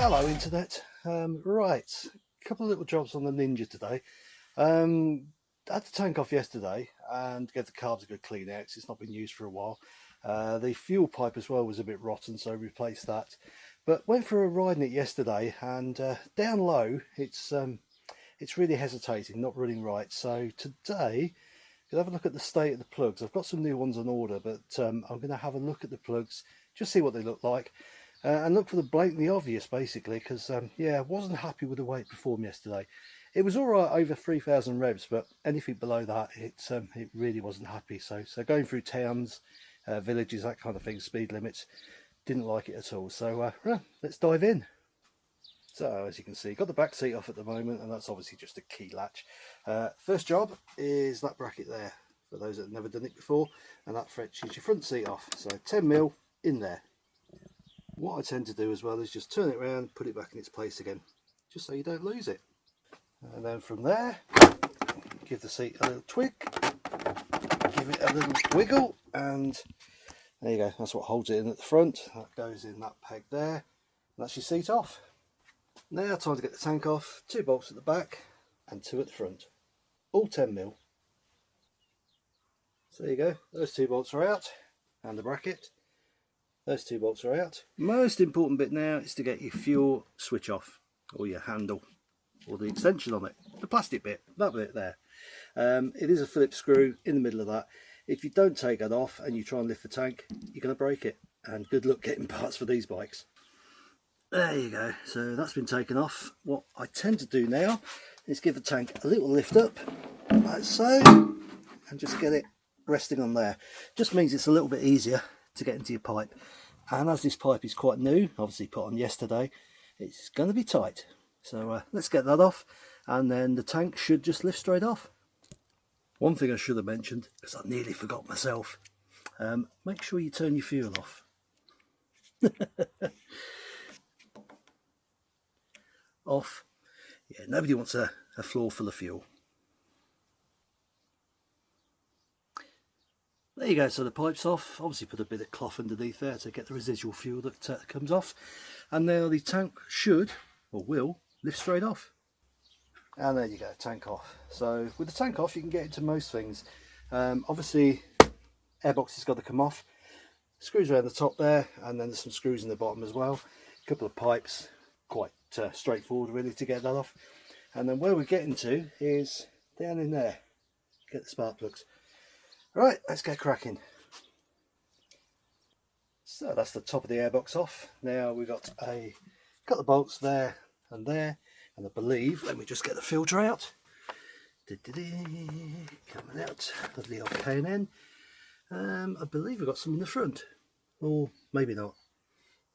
Hello internet. Um, right, a couple of little jobs on the Ninja today. Um, I had the tank off yesterday and get the carbs a good clean out it's not been used for a while. Uh, the fuel pipe as well was a bit rotten so replaced that. But went for a ride in it yesterday and uh, down low it's um, it's really hesitating, not running right. So today, to have a look at the state of the plugs. I've got some new ones on order but um, I'm going to have a look at the plugs, just see what they look like uh, and look for the blatantly obvious basically because um, yeah I wasn't happy with the way it performed yesterday. It was all right over 3000 revs but anything below that it um, it really wasn't happy. So so going through towns uh, villages that kind of thing speed limits didn't like it at all. So uh, well, let's dive in. So as you can see got the back seat off at the moment and that's obviously just a key latch. Uh, first job is that bracket there for those that have never done it before and that fetches your front seat off. So 10 mil in there what I tend to do as well is just turn it around put it back in its place again just so you don't lose it. And then from there give the seat a little twig give it a little wiggle and there you go that's what holds it in at the front. That goes in that peg there that's your seat off. Now time to get the tank off two bolts at the back and two at the front. All 10 mil. So there you go those two bolts are out and the bracket those two bolts are out. Most important bit now is to get your fuel switch off or your handle or the extension on it, the plastic bit, that bit there. Um, it is a Phillips screw in the middle of that. If you don't take that off and you try and lift the tank, you're going to break it. And good luck getting parts for these bikes. There you go. So that's been taken off. What I tend to do now is give the tank a little lift up, like so, and just get it resting on there. Just means it's a little bit easier to get into your pipe. And as this pipe is quite new obviously put on yesterday it's going to be tight. So uh, let's get that off and then the tank should just lift straight off. One thing I should have mentioned because I nearly forgot myself um, make sure you turn your fuel off. Off. Yeah nobody wants a, a floor full of fuel There you go, so the pipe's off. Obviously put a bit of cloth underneath there to get the residual fuel that uh, comes off. And now the tank should, or will, lift straight off. And there you go, tank off. So with the tank off you can get into most things. Um, obviously airbox has got to come off. Screws around the top there and then there's some screws in the bottom as well. A couple of pipes, quite uh, straightforward really to get that off. And then where we're getting to is down in there. Get the spark plugs. Right, let's get cracking. So that's the top of the airbox off. Now we've got a got the bolts there and there, and I believe, let me just get the filter out. Coming out, lovely old K&N. Um, I believe we've got some in the front, or maybe not.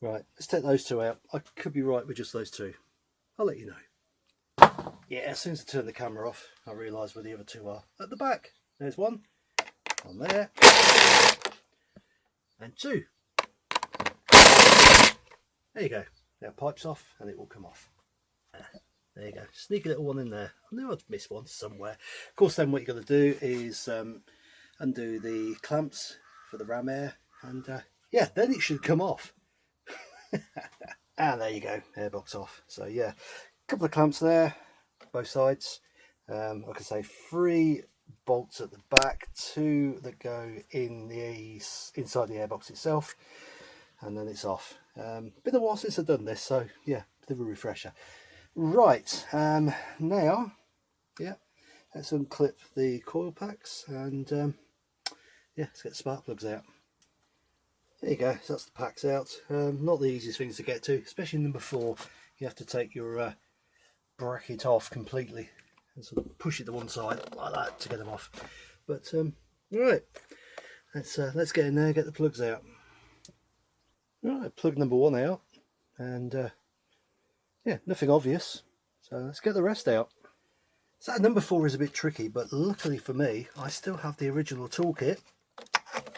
Right, let's take those two out. I could be right with just those two. I'll let you know. Yeah, as soon as I turn the camera off, I realise where the other two are. At the back, there's one there. And two. There you go. Now pipes off and it will come off. There you go. Sneaky little one in there. I knew I'd miss one somewhere. Of course then what you're going to do is um, undo the clamps for the ram air and uh, yeah then it should come off. And there you go. Airbox off. So yeah a couple of clamps there both sides. Um, like I say three bolts at the back, two that go in the inside the airbox itself, and then it's off. Um, been a while since I've done this, so yeah, bit of a refresher. Right, um, now, yeah, let's unclip the coil packs and um, yeah, let's get the spark plugs out. There you go, so that's the packs out. Um, not the easiest things to get to, especially number four. You have to take your uh, bracket off completely and sort of push it to one side like that to get them off. But um, right, let's uh, let's get in there, get the plugs out. Right, plug number one out, and uh, yeah, nothing obvious. So let's get the rest out. So number four is a bit tricky, but luckily for me, I still have the original toolkit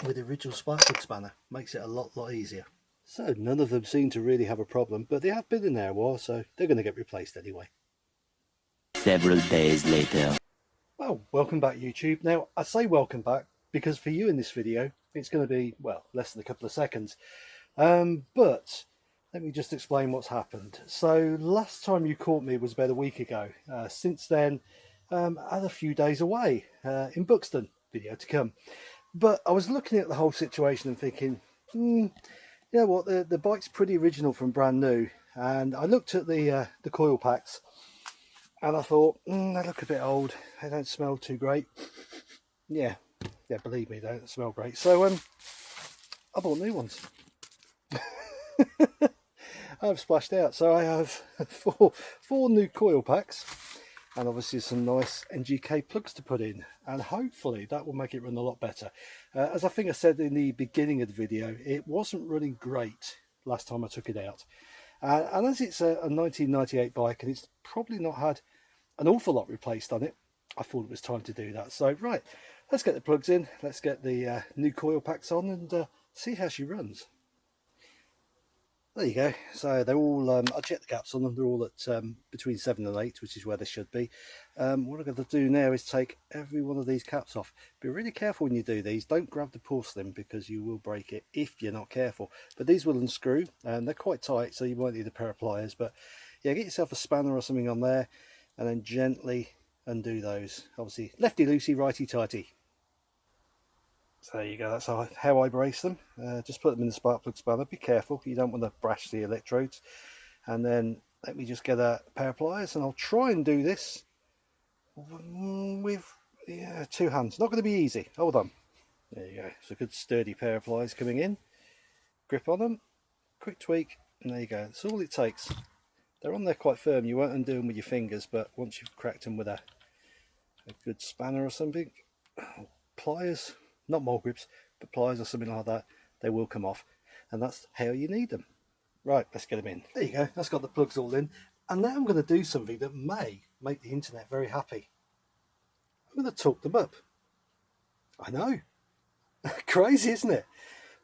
with the original spark plug spanner. Makes it a lot, lot easier. So none of them seem to really have a problem, but they have been in there a while, so they're going to get replaced anyway several days later. Well, welcome back YouTube. Now, I say welcome back because for you in this video, it's going to be, well, less than a couple of seconds. Um, but let me just explain what's happened. So last time you caught me was about a week ago. Uh, since then, um, I had a few days away uh, in Buxton, video to come. But I was looking at the whole situation and thinking, hmm, you know what, the, the bike's pretty original from brand new. And I looked at the uh, the coil packs and I thought, mm, they look a bit old. They don't smell too great. Yeah, yeah, believe me, they don't smell great. So um, I bought new ones. I've splashed out. So I have four, four new coil packs and obviously some nice NGK plugs to put in and hopefully that will make it run a lot better. Uh, as I think I said in the beginning of the video, it wasn't running great last time I took it out. Uh, and as it's a, a 1998 bike and it's probably not had an awful lot replaced on it, I thought it was time to do that. So right, let's get the plugs in, let's get the uh, new coil packs on and uh, see how she runs there you go. So they're all um, i checked the caps on them. They're all at um, between seven and eight which is where they should be. Um, what i'm going to do now is take every one of these caps off. Be really careful when you do these. Don't grab the porcelain because you will break it if you're not careful. But these will unscrew and they're quite tight so you might need a pair of pliers. But yeah get yourself a spanner or something on there and then gently undo those. Obviously lefty loosey righty tighty so there you go, that's how, I brace them. Uh, just put them in the spark plug spanner, be careful, you don't want to brash the electrodes. And then let me just get a pair of pliers and I'll try and do this with yeah, two hands. Not going to be easy, hold on. There you go, it's a good sturdy pair of pliers coming in. Grip on them, quick tweak, and there you go. That's all it takes. They're on there quite firm, you won't undo them with your fingers, but once you've cracked them with a, a good spanner or something, pliers, not mole grips, but pliers or something like that, they will come off. And that's how you need them. Right, let's get them in. There you go, that's got the plugs all in. And now I'm going to do something that may make the internet very happy. I'm going to torque them up. I know. Crazy, isn't it?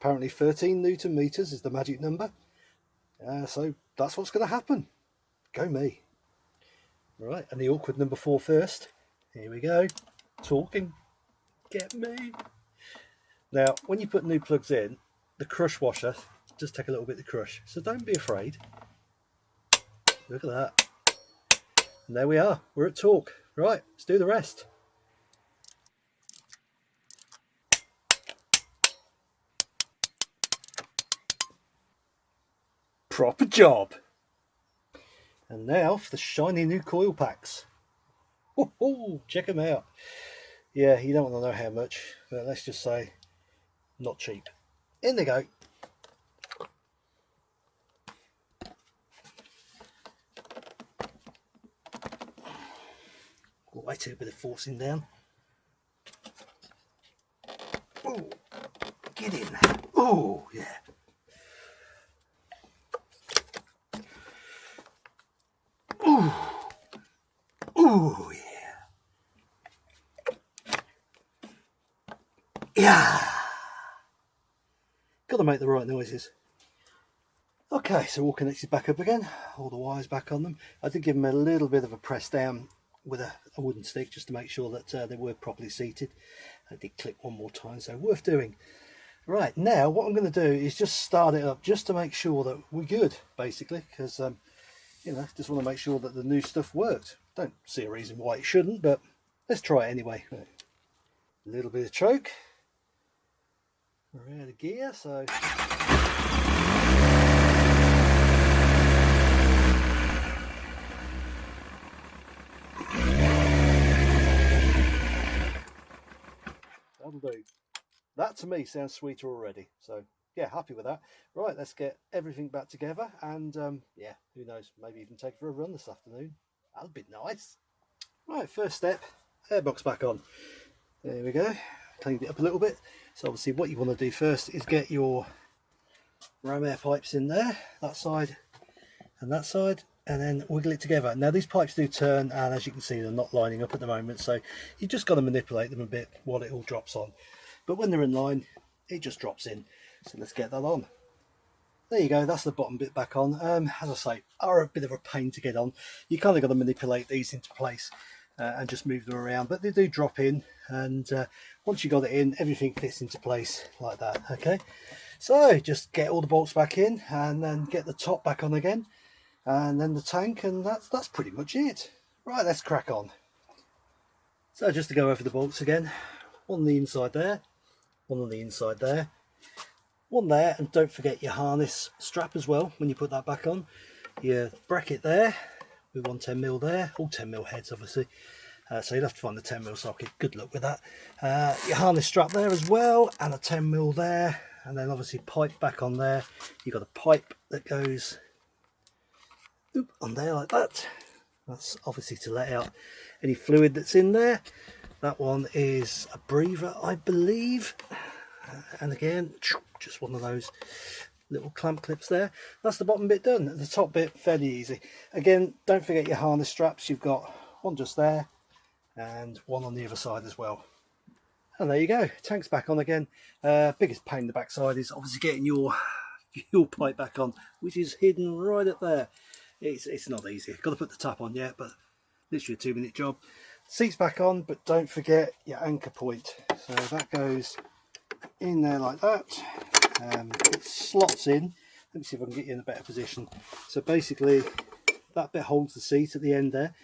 Apparently 13 newton meters is the magic number. Uh, so that's what's going to happen. Go me. Right, and the awkward number four first. Here we go. Torquing. Get me. Now, when you put new plugs in, the crush washer does take a little bit to crush. So don't be afraid. Look at that. And there we are. We're at torque. Right, let's do the rest. Proper job. And now for the shiny new coil packs. Oh, check them out. Yeah, you don't want to know how much, but let's just say not cheap. In they go. Quite a bit of forcing down. Oh, get in. Oh, yeah. Oh, oh, yeah. Yeah make the right noises. Okay, so all connected back up again, all the wires back on them. I did give them a little bit of a press down with a, a wooden stick just to make sure that uh, they were properly seated. I did click one more time, so worth doing. Right, now what I'm going to do is just start it up just to make sure that we're good, basically, because, um, you know, just want to make sure that the new stuff worked. Don't see a reason why it shouldn't, but let's try it anyway. A little bit of choke. We're out of gear, so... That'll do. That to me sounds sweeter already. So yeah, happy with that. Right, let's get everything back together and um, yeah, who knows, maybe even take for a run this afternoon. That'll be nice. Right, first step, airbox back on. There we go cleaned it up a little bit. So obviously what you want to do first is get your ram air pipes in there, that side and that side, and then wiggle it together. Now these pipes do turn and as you can see they're not lining up at the moment so you've just got to manipulate them a bit while it all drops on. But when they're in line it just drops in. So let's get that on. There you go, that's the bottom bit back on. Um, as I say, are a bit of a pain to get on. You kind of got to manipulate these into place uh, and just move them around but they do drop in and uh, once you got it in everything fits into place like that okay So just get all the bolts back in and then get the top back on again and then the tank and that's that's pretty much it. Right, let's crack on. So just to go over the bolts again, one on the inside there, one on the inside there, one there and don't forget your harness strap as well when you put that back on. Your bracket there with want 10mm there, all 10mm heads obviously. Uh, so you'll have to find the 10mm socket, good luck with that. Uh, your harness strap there as well and a 10mm there and then obviously pipe back on there. You've got a pipe that goes oop, on there like that. That's obviously to let out any fluid that's in there. That one is a breather, I believe. And again, just one of those little clamp clips there. That's the bottom bit done. The top bit, fairly easy. Again, don't forget your harness straps. You've got one just there and one on the other side as well. And there you go, tank's back on again. Uh, biggest pain in the backside is obviously getting your fuel pipe back on, which is hidden right up there. It's, it's not easy. Got to put the tap on yet, but literally a two minute job. Seats back on, but don't forget your anchor point. So that goes in there like that. Um, it slots in. Let me see if I can get you in a better position. So basically, that bit holds the seat at the end there.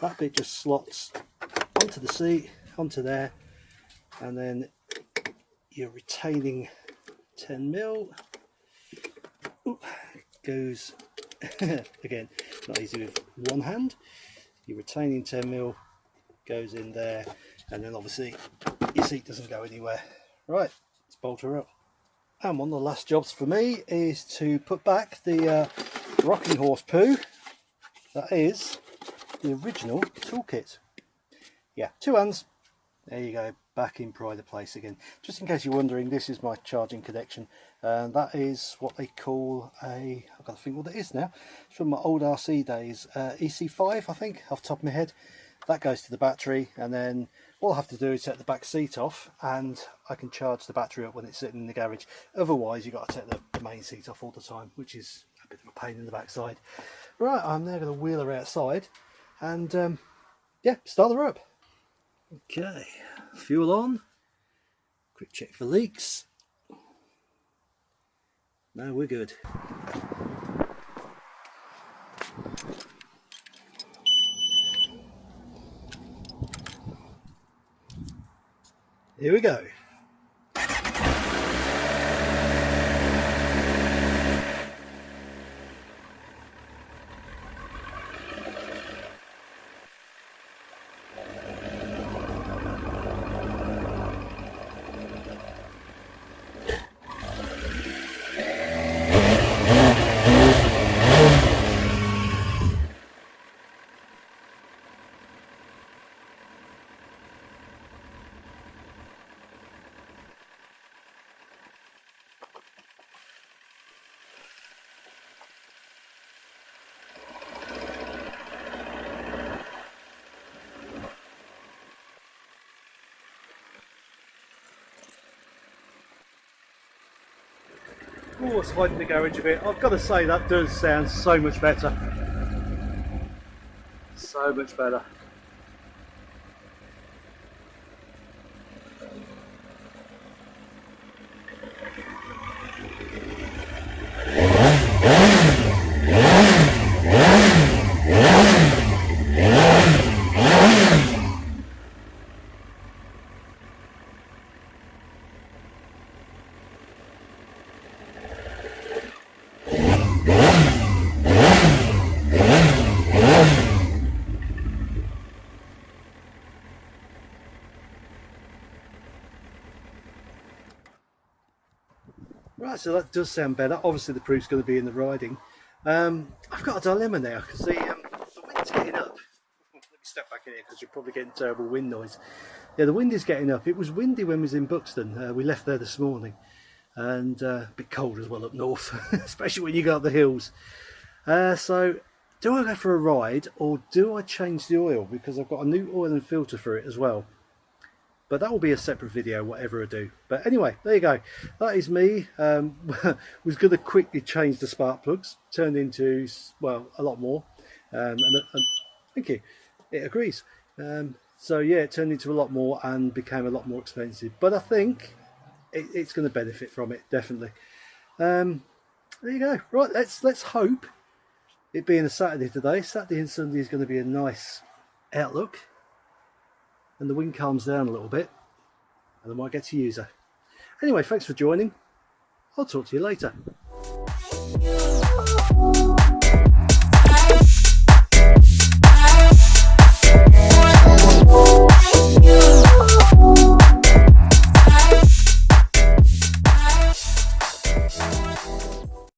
That bit just slots onto the seat, onto there, and then your retaining 10 mil goes again not easy with one hand your retaining 10 mil goes in there and then obviously your seat doesn't go anywhere right let's bolt her up and one of the last jobs for me is to put back the uh, rocking horse poo. That is the original toolkit. Yeah two hands. There you go back in pride of place again. Just in case you're wondering this is my charging connection. And that is what they call a I've got to think what it is now. It's from my old RC days. Uh, EC5 I think off the top of my head that goes to the battery and then all I have to do is set the back seat off and I can charge the battery up when it's sitting in the garage. Otherwise you've got to take the, the main seat off all the time which is a bit of a pain in the backside. Right I'm now going to wheel her outside and um, yeah start her up okay fuel on. Quick check for leaks. Now we're good here we go Oh, it's hiding the garage a bit. I've got to say that does sound so much better. So much better. So that does sound better. Obviously, the proof's going to be in the riding. Um, I've got a dilemma now because the, um, the wind's getting up. Let me step back in here because you're probably getting terrible wind noise. Yeah, the wind is getting up. It was windy when we was in Buxton. Uh, we left there this morning and uh, a bit cold as well up north, especially when you go up the hills. Uh, so, do I go for a ride or do I change the oil? Because I've got a new oil and filter for it as well but that will be a separate video whatever I do. But anyway there you go. That is me. Um, was going to quickly change the spark plugs turned into well a lot more. Um, and, and, thank you. It agrees. Um, so yeah it turned into a lot more and became a lot more expensive. But I think it, it's going to benefit from it definitely. Um, there you go. Right, let's let's hope it being a Saturday today, Saturday and Sunday is going to be a nice outlook, and the wind calms down a little bit, and I might get to use her. Anyway, thanks for joining. I'll talk to you later.